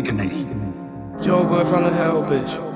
agony. Joe boy from the hell, bitch.